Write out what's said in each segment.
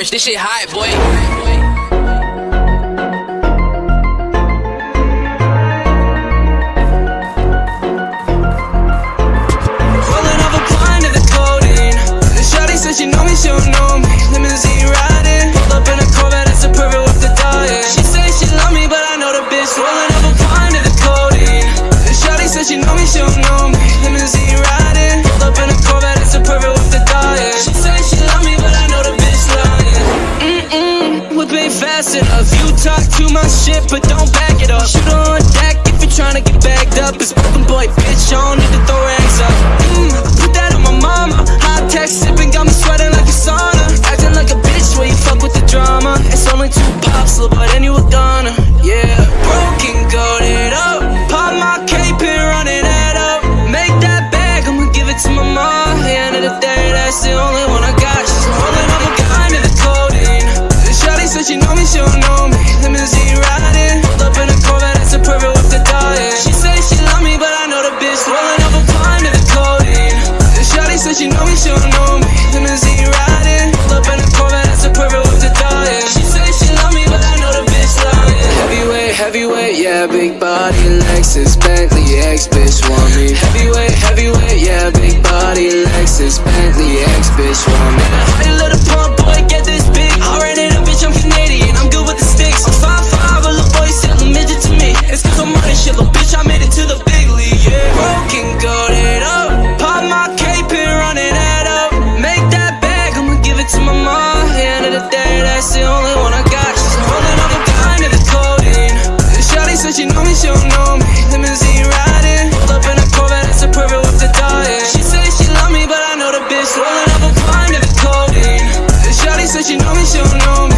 orange, this shit hot, boy. my shit, but don't back it up Shoot on deck if you're trying to get bagged up It's broken boy, bitch, on it. riding. Up in a Corvette, that's perfect She say she love me, but I know the bitch Rolling a of the codeine shawty said she know me, she don't know me. Riding. Up in a Corvette, that's perfect She say she love me, but I know the bitch lying Heavyweight, heavyweight, yeah, big body Lexus, Bentley, ex-bitch want me. Heavyweight, heavyweight, yeah, big body Lexus, Bentley, ex-bitch want me. but you know me, she don't know me Limousine riding, pulled up in a Corvette, that's a perfect with the diet She said she love me, but I know the bitch Rolling up a blind, never codeine. This shawty said she know me, she don't know me.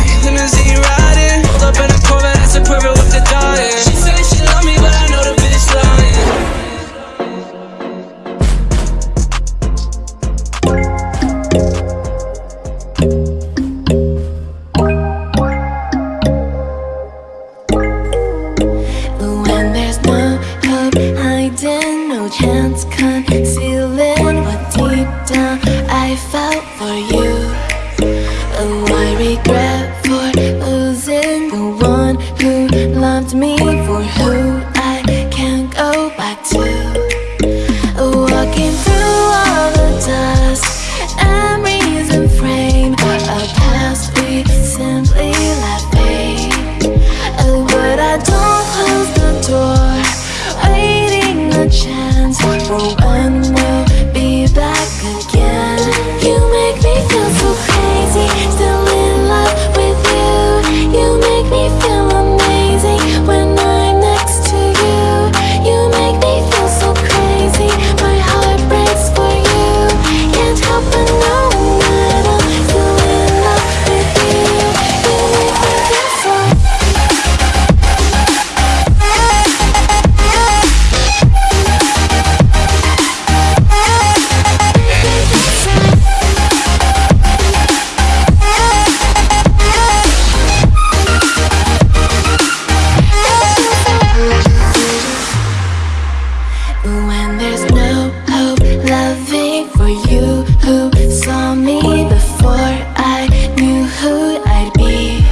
When there's no hope loving for you who saw me before I knew who I'd be.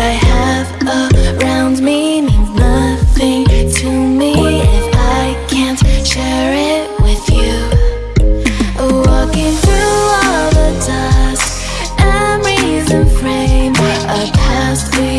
I have around me nothing to me if I can't share it with you. Walking through all the dust, memories and a past we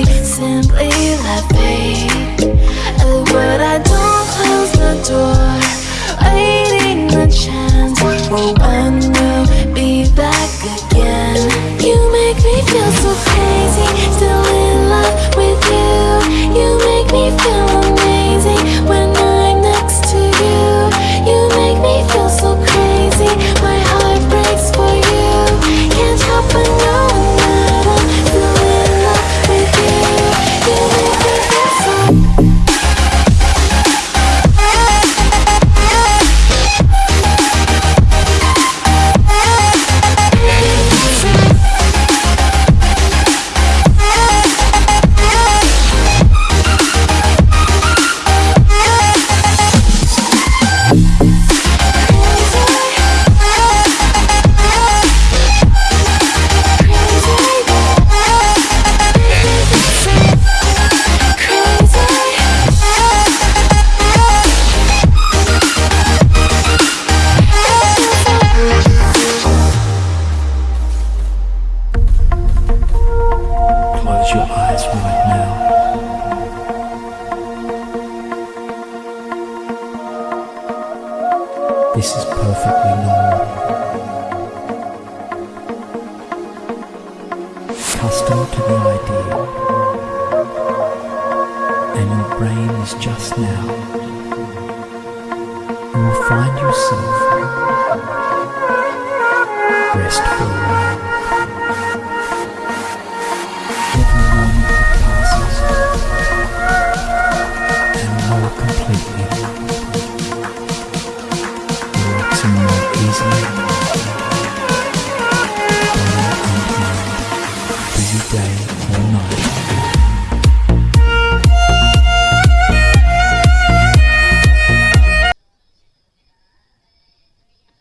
This is perfectly normal. Accustomed to the idea, and your brain is just now. You will find yourself restful.